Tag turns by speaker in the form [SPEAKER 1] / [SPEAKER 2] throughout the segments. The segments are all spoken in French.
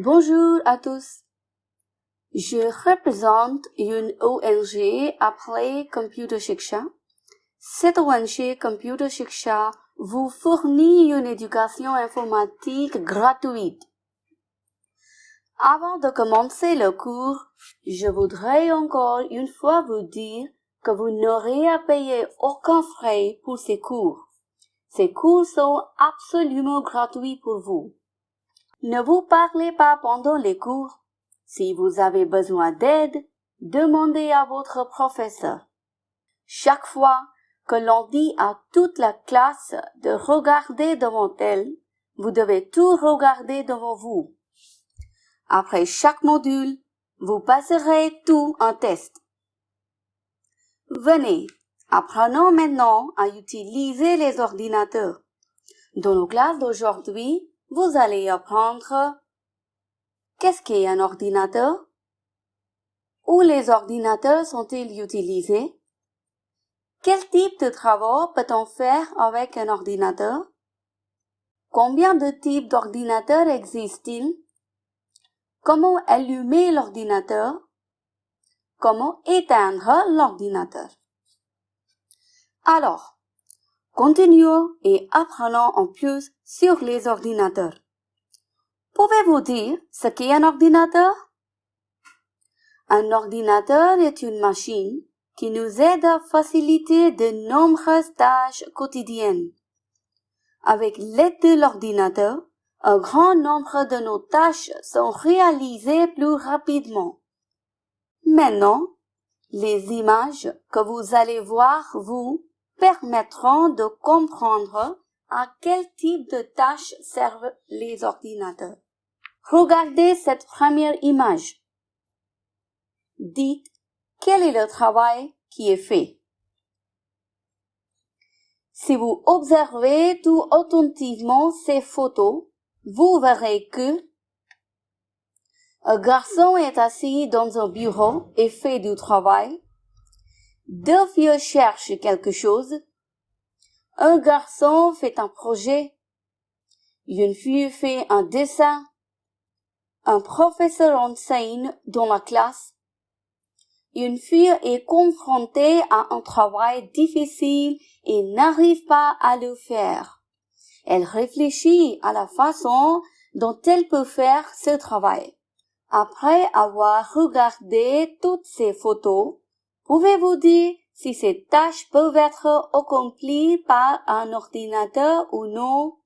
[SPEAKER 1] Bonjour à tous. Je représente une ONG appelée Computer Shiksha. Cette ONG Computer Shiksha vous fournit une éducation informatique gratuite. Avant de commencer le cours, je voudrais encore une fois vous dire que vous n'aurez à payer aucun frais pour ces cours. Ces cours sont absolument gratuits pour vous. Ne vous parlez pas pendant les cours. Si vous avez besoin d'aide, demandez à votre professeur. Chaque fois que l'on dit à toute la classe de regarder devant elle, vous devez tout regarder devant vous. Après chaque module, vous passerez tout un test. Venez, apprenons maintenant à utiliser les ordinateurs. Dans nos classes d'aujourd'hui, vous allez apprendre qu'est-ce qu'est un ordinateur, où les ordinateurs sont-ils utilisés, quel type de travaux peut-on faire avec un ordinateur, combien de types d'ordinateurs existent-ils, comment allumer l'ordinateur, comment éteindre l'ordinateur? Alors, Continuons et apprenons en plus sur les ordinateurs. Pouvez-vous dire ce qu'est un ordinateur? Un ordinateur est une machine qui nous aide à faciliter de nombreuses tâches quotidiennes. Avec l'aide de l'ordinateur, un grand nombre de nos tâches sont réalisées plus rapidement. Maintenant, les images que vous allez voir vous permettront de comprendre à quel type de tâches servent les ordinateurs. Regardez cette première image. Dites quel est le travail qui est fait? Si vous observez tout attentivement ces photos, vous verrez que un garçon est assis dans un bureau et fait du travail deux filles cherchent quelque chose. Un garçon fait un projet. Une fille fait un dessin. Un professeur enseigne dans la classe. Une fille est confrontée à un travail difficile et n'arrive pas à le faire. Elle réfléchit à la façon dont elle peut faire ce travail. Après avoir regardé toutes ces photos, Pouvez-vous dire si ces tâches peuvent être accomplies par un ordinateur ou non?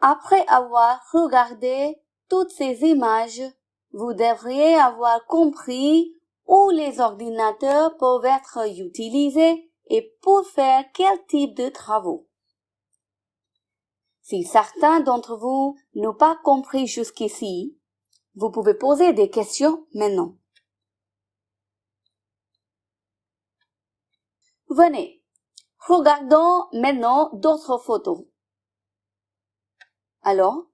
[SPEAKER 1] Après avoir regardé toutes ces images, vous devriez avoir compris où les ordinateurs peuvent être utilisés et pour faire quel type de travaux. Si certains d'entre vous n'ont pas compris jusqu'ici, vous pouvez poser des questions maintenant. Venez, regardons maintenant d'autres photos. Alors,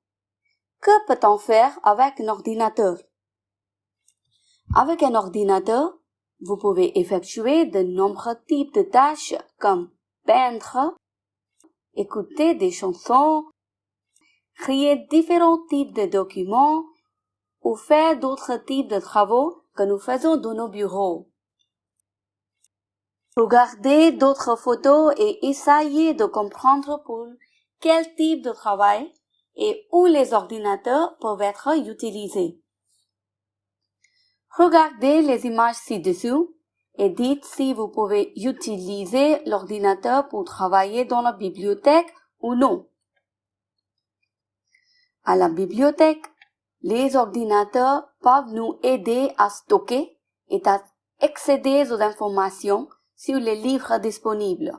[SPEAKER 1] que peut-on faire avec un ordinateur? Avec un ordinateur, vous pouvez effectuer de nombreux types de tâches comme peindre, écouter des chansons, créer différents types de documents ou faire d'autres types de travaux que nous faisons dans nos bureaux. Regardez d'autres photos et essayez de comprendre pour quel type de travail et où les ordinateurs peuvent être utilisés. Regardez les images ci-dessous et dites si vous pouvez utiliser l'ordinateur pour travailler dans la bibliothèque ou non. À la bibliothèque, les ordinateurs peuvent nous aider à stocker et à accéder aux informations sur les livres disponibles.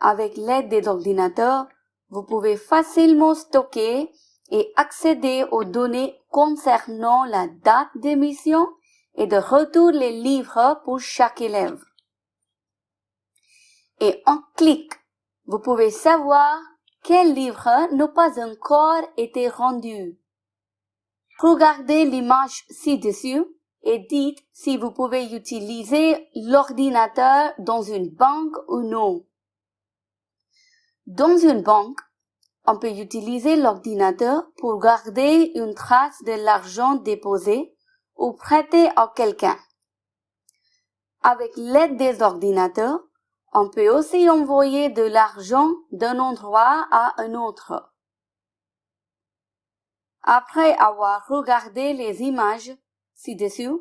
[SPEAKER 1] Avec l'aide des ordinateurs, vous pouvez facilement stocker et accéder aux données concernant la date d'émission et de retour les livres pour chaque élève. Et en clic, vous pouvez savoir quel livre n'a pas encore été rendu. Regardez l'image ci-dessus et dites si vous pouvez utiliser l'ordinateur dans une banque ou non. Dans une banque, on peut utiliser l'ordinateur pour garder une trace de l'argent déposé ou prêté à quelqu'un. Avec l'aide des ordinateurs, on peut aussi envoyer de l'argent d'un endroit à un autre. Après avoir regardé les images ci-dessus,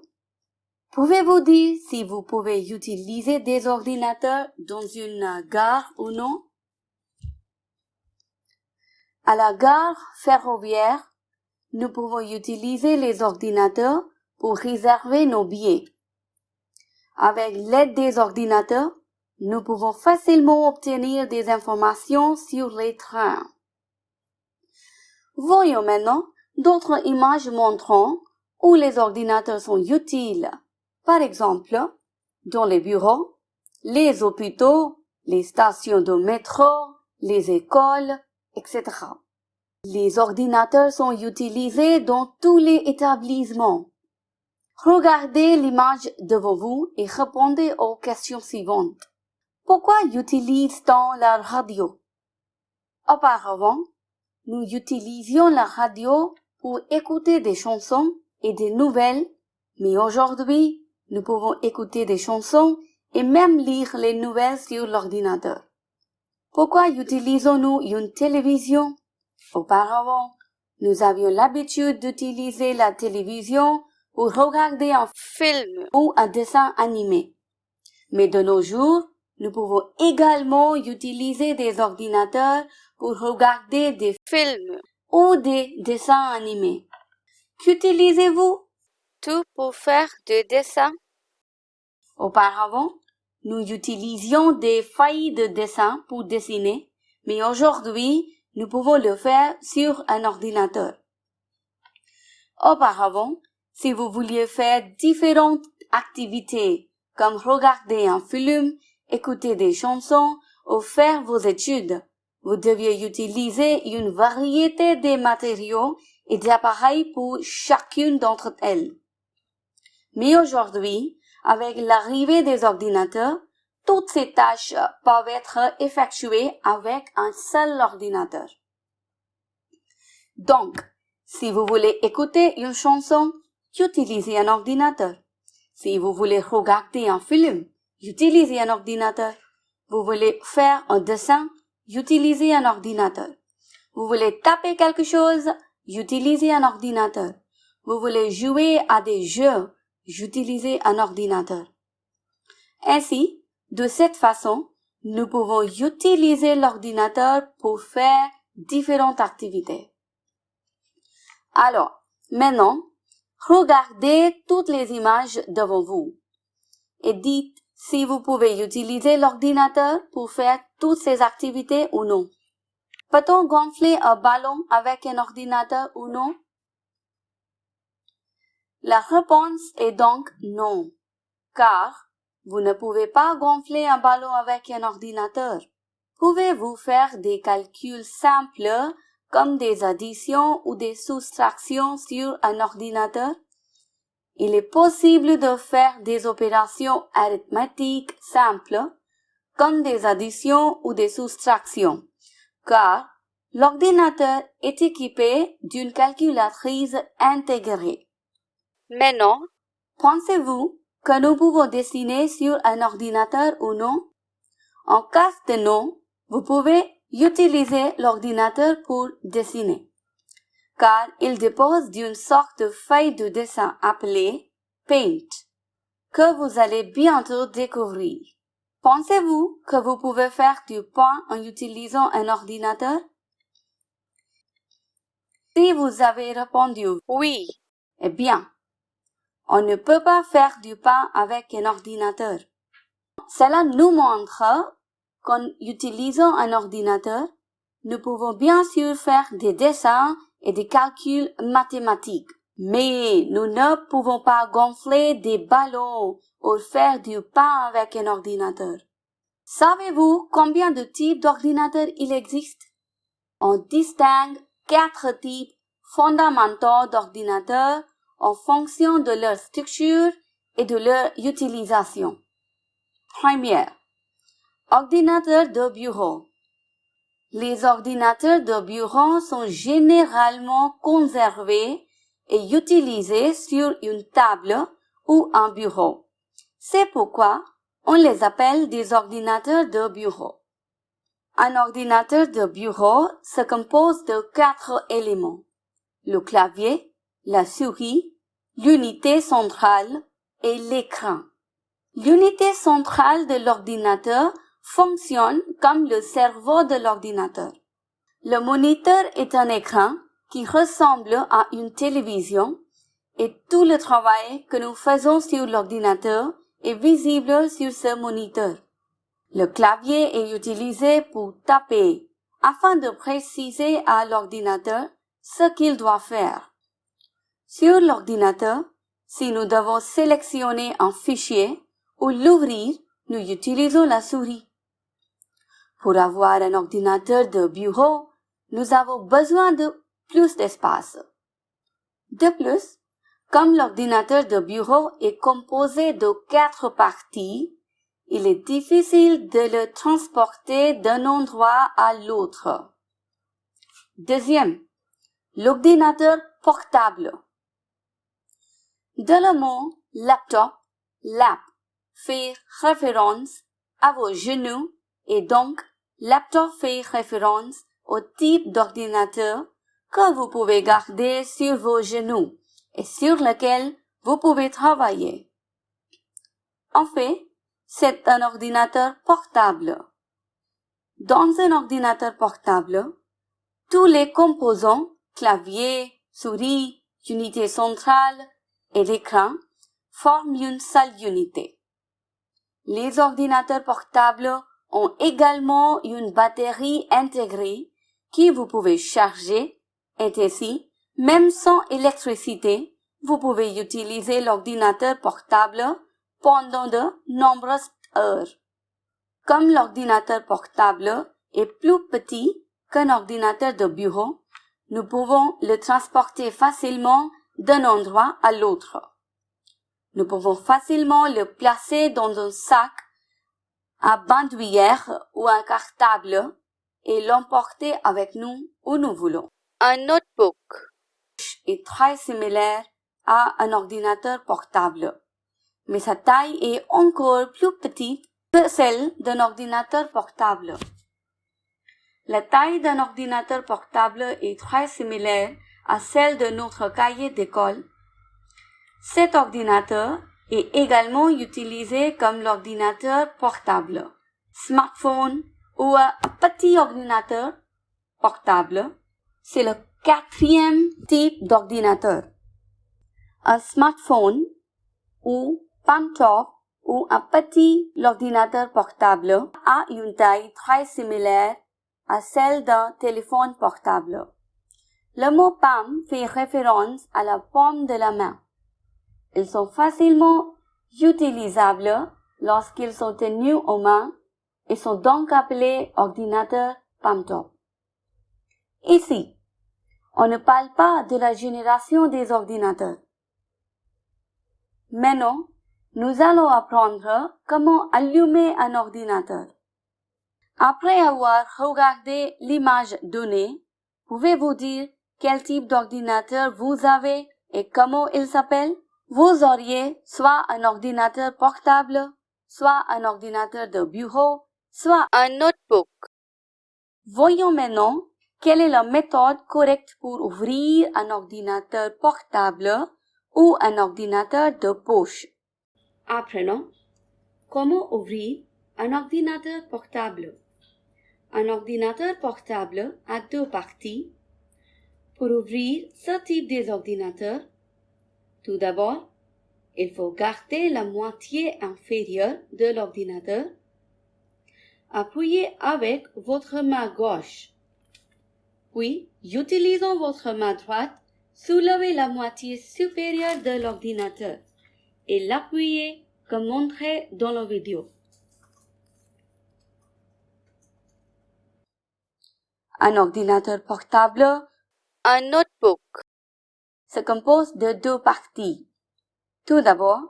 [SPEAKER 1] pouvez-vous dire si vous pouvez utiliser des ordinateurs dans une gare ou non? À la gare ferroviaire, nous pouvons utiliser les ordinateurs pour réserver nos billets. Avec l'aide des ordinateurs, nous pouvons facilement obtenir des informations sur les trains. Voyons maintenant d'autres images montrant où les ordinateurs sont utiles. Par exemple, dans les bureaux, les hôpitaux, les stations de métro, les écoles, etc. Les ordinateurs sont utilisés dans tous les établissements. Regardez l'image devant vous et répondez aux questions suivantes. Pourquoi utilise-t-on la radio? Auparavant, nous utilisions la radio pour écouter des chansons et des nouvelles, mais aujourd'hui, nous pouvons écouter des chansons et même lire les nouvelles sur l'ordinateur. Pourquoi utilisons-nous une télévision? Auparavant, nous avions l'habitude d'utiliser la télévision pour regarder un film ou un dessin animé. Mais de nos jours, nous pouvons également utiliser des ordinateurs pour regarder des films ou des dessins animés. Qu'utilisez-vous? Tout pour faire des dessins. Auparavant, nous utilisions des feuilles de dessin pour dessiner, mais aujourd'hui, nous pouvons le faire sur un ordinateur. Auparavant, si vous vouliez faire différentes activités comme regarder un film, écouter des chansons ou faire vos études, vous deviez utiliser une variété de matériaux et d'appareils pour chacune d'entre elles. Mais aujourd'hui, avec l'arrivée des ordinateurs, toutes ces tâches peuvent être effectuées avec un seul ordinateur. Donc, si vous voulez écouter une chanson, utilisez un ordinateur. Si vous voulez regarder un film, utilisez un ordinateur. Vous voulez faire un dessin, utilisez un ordinateur. Vous voulez taper quelque chose, utilisez un ordinateur. Vous voulez jouer à des jeux, utilisez un ordinateur. Ainsi, de cette façon, nous pouvons utiliser l'ordinateur pour faire différentes activités. Alors, maintenant, regardez toutes les images devant vous et dites si vous pouvez utiliser l'ordinateur pour faire toutes ces activités ou non. Peut-on gonfler un ballon avec un ordinateur ou non? La réponse est donc non, car vous ne pouvez pas gonfler un ballon avec un ordinateur. Pouvez-vous faire des calculs simples comme des additions ou des soustractions sur un ordinateur? Il est possible de faire des opérations arithmétiques simples, comme des additions ou des soustractions, car l'ordinateur est équipé d'une calculatrice intégrée. Maintenant, pensez-vous que nous pouvons dessiner sur un ordinateur ou non? En cas de non, vous pouvez utiliser l'ordinateur pour dessiner car il dépose d'une sorte de feuille de dessin appelée Paint, que vous allez bientôt découvrir. Pensez-vous que vous pouvez faire du pain en utilisant un ordinateur? Si vous avez répondu oui, eh bien, on ne peut pas faire du pain avec un ordinateur. Cela nous montre qu'en utilisant un ordinateur, nous pouvons bien sûr faire des dessins et des calculs mathématiques. Mais nous ne pouvons pas gonfler des ballons ou faire du pain avec un ordinateur. Savez-vous combien de types d'ordinateurs il existe? On distingue quatre types fondamentaux d'ordinateurs en fonction de leur structure et de leur utilisation. Première, ordinateur de bureau. Les ordinateurs de bureau sont généralement conservés et utilisés sur une table ou un bureau. C'est pourquoi on les appelle des ordinateurs de bureau. Un ordinateur de bureau se compose de quatre éléments. Le clavier, la souris, l'unité centrale et l'écran. L'unité centrale de l'ordinateur fonctionne comme le cerveau de l'ordinateur. Le moniteur est un écran qui ressemble à une télévision et tout le travail que nous faisons sur l'ordinateur est visible sur ce moniteur. Le clavier est utilisé pour taper afin de préciser à l'ordinateur ce qu'il doit faire. Sur l'ordinateur, si nous devons sélectionner un fichier ou l'ouvrir, nous utilisons la souris. Pour avoir un ordinateur de bureau, nous avons besoin de plus d'espace. De plus, comme l'ordinateur de bureau est composé de quatre parties, il est difficile de le transporter d'un endroit à l'autre. Deuxième, l'ordinateur portable. De le mot laptop, lap, fait référence à vos genoux et donc laptop fait référence au type d'ordinateur que vous pouvez garder sur vos genoux et sur lequel vous pouvez travailler. En fait, c'est un ordinateur portable. Dans un ordinateur portable, tous les composants, clavier, souris, unité centrale et l'écran, forment une seule unité. Les ordinateurs portables ont également une batterie intégrée qui vous pouvez charger et ainsi même sans électricité, vous pouvez utiliser l'ordinateur portable pendant de nombreuses heures. Comme l'ordinateur portable est plus petit qu'un ordinateur de bureau, nous pouvons le transporter facilement d'un endroit à l'autre. Nous pouvons facilement le placer dans un sac à bandoulière ou un cartable et l'emporter avec nous où nous voulons. Un notebook est très similaire à un ordinateur portable, mais sa taille est encore plus petite que celle d'un ordinateur portable. La taille d'un ordinateur portable est très similaire à celle de notre cahier d'école. Cet ordinateur est également utilisé comme l'ordinateur portable, smartphone ou un petit ordinateur portable. C'est le Quatrième type d'ordinateur. Un smartphone ou top ou un petit ordinateur portable a une taille très similaire à celle d'un téléphone portable. Le mot palm fait référence à la paume de la main. Ils sont facilement utilisables lorsqu'ils sont tenus aux mains et sont donc appelés ordinateurs top. Ici, on ne parle pas de la génération des ordinateurs. Maintenant, nous allons apprendre comment allumer un ordinateur. Après avoir regardé l'image donnée, pouvez-vous dire quel type d'ordinateur vous avez et comment il s'appelle? Vous auriez soit un ordinateur portable, soit un ordinateur de bureau, soit un notebook. Voyons maintenant quelle est la méthode correcte pour ouvrir un ordinateur portable ou un ordinateur de poche Apprenons comment ouvrir un ordinateur portable. Un ordinateur portable a deux parties. Pour ouvrir ce type d'ordinateur, tout d'abord, il faut garder la moitié inférieure de l'ordinateur. Appuyez avec votre main gauche puis, utilisant votre main droite, soulevez la moitié supérieure de l'ordinateur et l'appuyez comme montré dans la vidéo. Un ordinateur portable, un notebook, se compose de deux parties. Tout d'abord,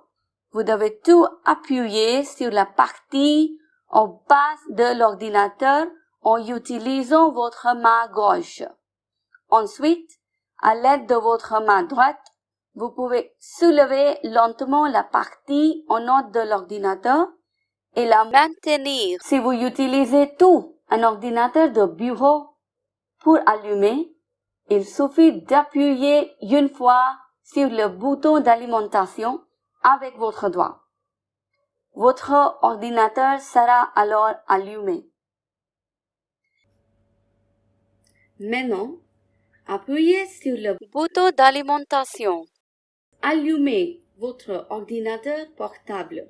[SPEAKER 1] vous devez tout appuyer sur la partie en bas de l'ordinateur en utilisant votre main gauche. Ensuite, à l'aide de votre main droite, vous pouvez soulever lentement la partie en note de l'ordinateur et la maintenir. Si vous utilisez tout un ordinateur de bureau pour allumer, il suffit d'appuyer une fois sur le bouton d'alimentation avec votre doigt. Votre ordinateur sera alors allumé. Maintenant, appuyez sur le bouton d'alimentation. Allumez votre ordinateur portable.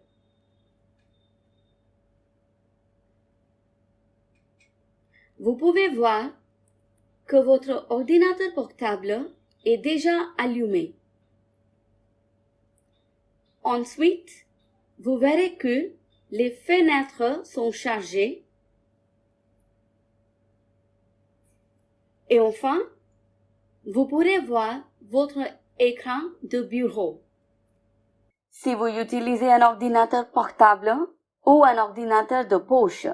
[SPEAKER 1] Vous pouvez voir votre ordinateur portable est déjà allumé. Ensuite, vous verrez que les fenêtres sont chargées. Et enfin, vous pourrez voir votre écran de bureau. Si vous utilisez un ordinateur portable ou un ordinateur de poche,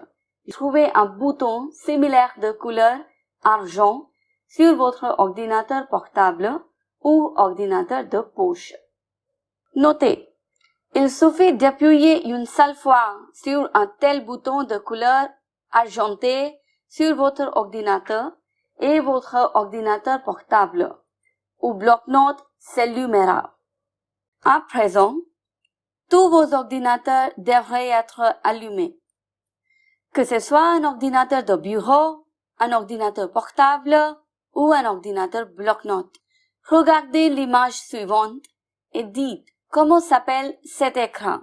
[SPEAKER 1] trouvez un bouton similaire de couleur argent sur votre ordinateur portable ou ordinateur de poche. Notez, il suffit d'appuyer une seule fois sur un tel bouton de couleur argentée sur votre ordinateur et votre ordinateur portable ou bloc-notes s'allumera. À présent, tous vos ordinateurs devraient être allumés. Que ce soit un ordinateur de bureau, un ordinateur portable ou un ordinateur bloc-notes. Regardez l'image suivante et dites comment s'appelle cet écran.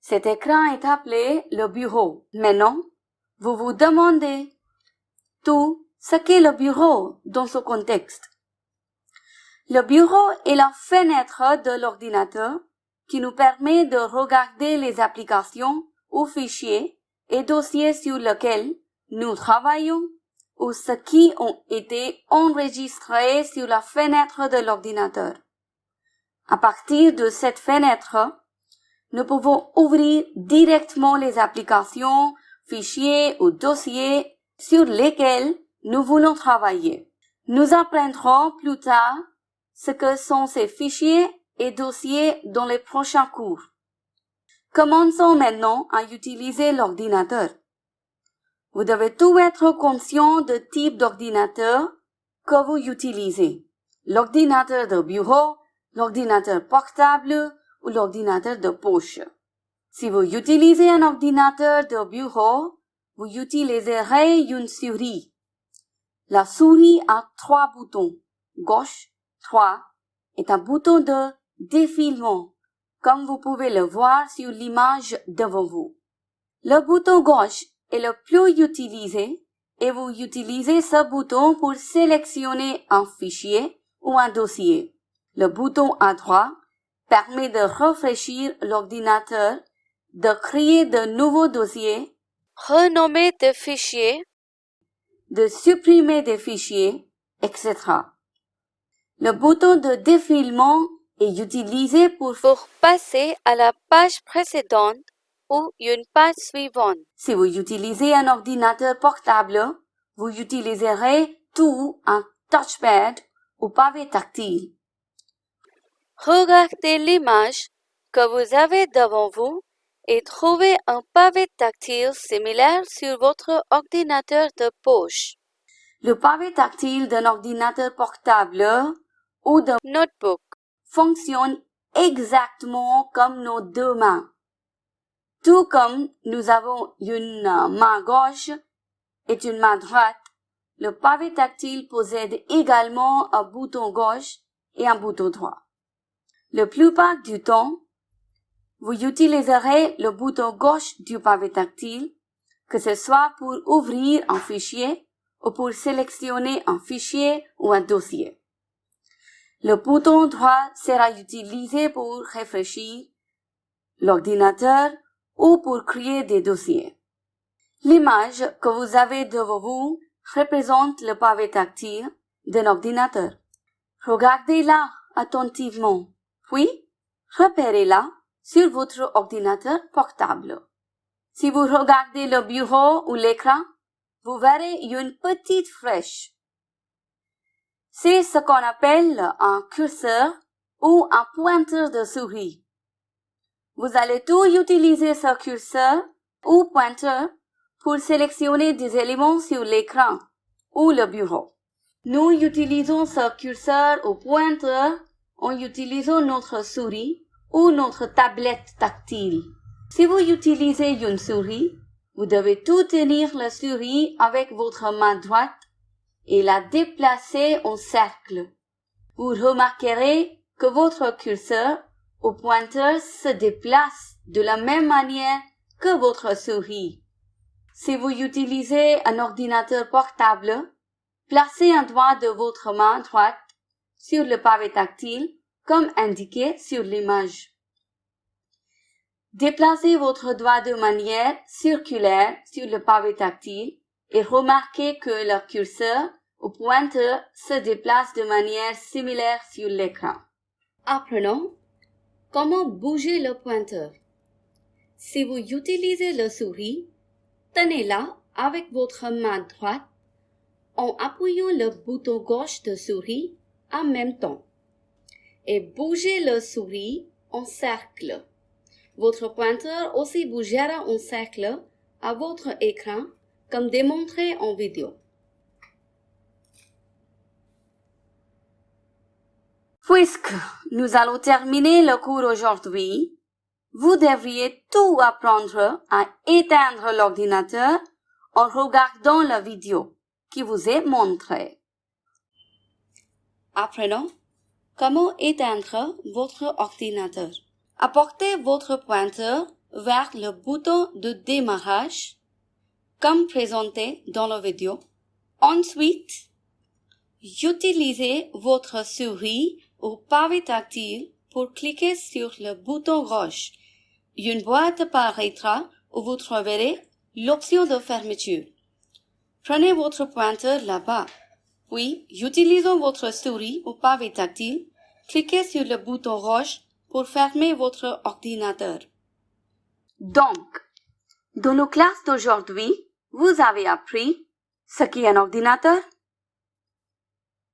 [SPEAKER 1] Cet écran est appelé le bureau. Maintenant, vous vous demandez tout ce qu'est le bureau dans ce contexte. Le bureau est la fenêtre de l'ordinateur qui nous permet de regarder les applications ou fichiers et dossiers sur lesquels nous travaillons ou ce qui ont été enregistrés sur la fenêtre de l'ordinateur. À partir de cette fenêtre, nous pouvons ouvrir directement les applications, fichiers ou dossiers sur lesquels nous voulons travailler. Nous apprendrons plus tard ce que sont ces fichiers et dossiers dans les prochains cours. Commençons maintenant à utiliser l'ordinateur. Vous devez tout être conscient du type d'ordinateur que vous utilisez. L'ordinateur de bureau, l'ordinateur portable ou l'ordinateur de poche. Si vous utilisez un ordinateur de bureau, vous utiliserez une souris. La souris a trois boutons. Gauche, 3 est un bouton de défilement, comme vous pouvez le voir sur l'image devant vous. Le bouton gauche est le plus utilisé et vous utilisez ce bouton pour sélectionner un fichier ou un dossier. Le bouton à droite permet de rafraîchir l'ordinateur, de créer de nouveaux dossiers, renommer des fichiers, de supprimer des fichiers, etc. Le bouton de défilement est utilisé pour, passer à la page précédente ou une page suivante. Si vous utilisez un ordinateur portable, vous utiliserez tout un touchpad ou pavé tactile. Regardez l'image que vous avez devant vous et trouvez un pavé tactile similaire sur votre ordinateur de poche. Le pavé tactile d'un ordinateur portable ou de notebook fonctionne exactement comme nos deux mains. Tout comme nous avons une main gauche et une main droite, le pavé tactile possède également un bouton gauche et un bouton droit. Le plupart du temps, vous utiliserez le bouton gauche du pavé tactile, que ce soit pour ouvrir un fichier ou pour sélectionner un fichier ou un dossier. Le bouton droit sera utilisé pour réfléchir l'ordinateur ou pour créer des dossiers. L'image que vous avez devant vous représente le pavé tactile d'un ordinateur. Regardez-la attentivement, puis repérez-la sur votre ordinateur portable. Si vous regardez le bureau ou l'écran, vous verrez une petite flèche. C'est ce qu'on appelle un curseur ou un pointeur de souris. Vous allez tout utiliser ce curseur ou pointeur pour sélectionner des éléments sur l'écran ou le bureau. Nous utilisons ce curseur ou pointeur en utilisant notre souris ou notre tablette tactile. Si vous utilisez une souris, vous devez tout tenir la souris avec votre main droite et la déplacer en cercle. Vous remarquerez que votre curseur ou pointeur se déplace de la même manière que votre souris. Si vous utilisez un ordinateur portable, placez un doigt de votre main droite sur le pavé tactile comme indiqué sur l'image. Déplacez votre doigt de manière circulaire sur le pavé tactile et remarquez que le curseur ou pointeur se déplace de manière similaire sur l'écran. Apprenons comment bouger le pointeur? Si vous utilisez le souris, tenez-la avec votre main droite en appuyant le bouton gauche de souris en même temps et bougez le souris en cercle. Votre pointeur aussi bougera en cercle à votre écran comme démontré en vidéo. Puisque nous allons terminer le cours aujourd'hui, vous devriez tout apprendre à éteindre l'ordinateur en regardant la vidéo qui vous est montrée. Apprenons comment éteindre votre ordinateur. Apportez votre pointeur vers le bouton de démarrage, comme présenté dans la vidéo. Ensuite, utilisez votre souris ou pavé tactile pour cliquer sur le bouton gauche. Une boîte apparaîtra où vous trouverez l'option de fermeture. Prenez votre pointeur là-bas. Puis, utilisant votre souris ou pavé tactile, cliquez sur le bouton rouge pour fermer votre ordinateur. Donc, dans nos classes d'aujourd'hui, vous avez appris ce qu'est un ordinateur,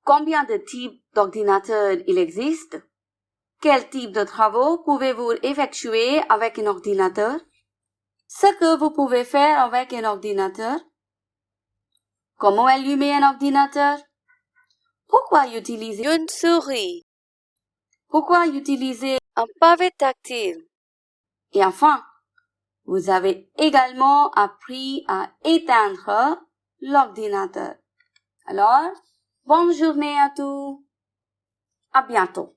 [SPEAKER 1] combien de types d'ordinateurs il existe, quel type de travaux pouvez-vous effectuer avec un ordinateur, ce que vous pouvez faire avec un ordinateur, comment allumer un ordinateur, pourquoi utiliser une souris, pourquoi utiliser un pavé tactile. Et enfin, vous avez également appris à éteindre l'ordinateur. Alors, bonne journée à tous. À bientôt.